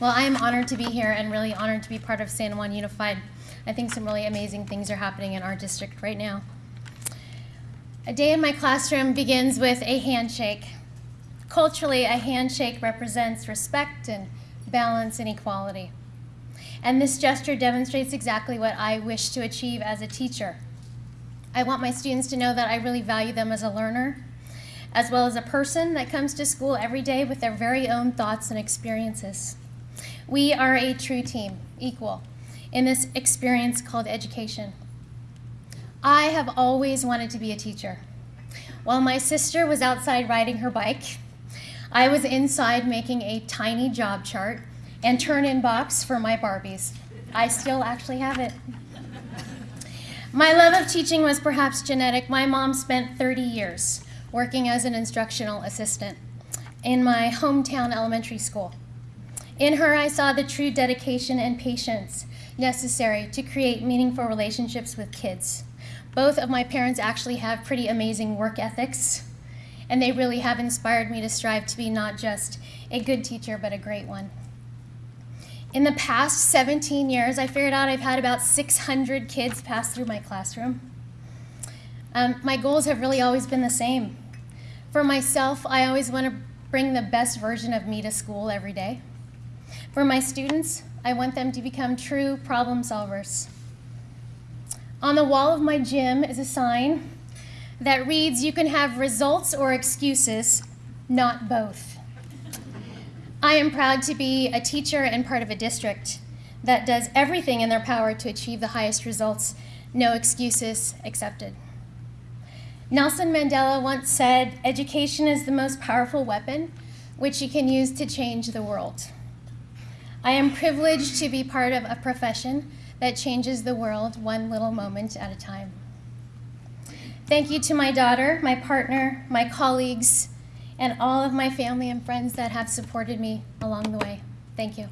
Well, I am honored to be here and really honored to be part of San Juan Unified. I think some really amazing things are happening in our district right now. A day in my classroom begins with a handshake. Culturally, a handshake represents respect and balance and equality. And this gesture demonstrates exactly what I wish to achieve as a teacher. I want my students to know that I really value them as a learner, as well as a person that comes to school every day with their very own thoughts and experiences. We are a true team, equal, in this experience called education. I have always wanted to be a teacher. While my sister was outside riding her bike, I was inside making a tiny job chart and turn-in box for my Barbies. I still actually have it. My love of teaching was perhaps genetic. My mom spent 30 years working as an instructional assistant in my hometown elementary school. In her, I saw the true dedication and patience necessary to create meaningful relationships with kids. Both of my parents actually have pretty amazing work ethics, and they really have inspired me to strive to be not just a good teacher, but a great one. In the past 17 years, I figured out I've had about 600 kids pass through my classroom. Um, my goals have really always been the same. For myself, I always want to bring the best version of me to school every day. For my students, I want them to become true problem solvers. On the wall of my gym is a sign that reads, you can have results or excuses, not both. I am proud to be a teacher and part of a district that does everything in their power to achieve the highest results, no excuses accepted. Nelson Mandela once said, education is the most powerful weapon which you can use to change the world. I am privileged to be part of a profession that changes the world one little moment at a time. Thank you to my daughter, my partner, my colleagues, and all of my family and friends that have supported me along the way. Thank you.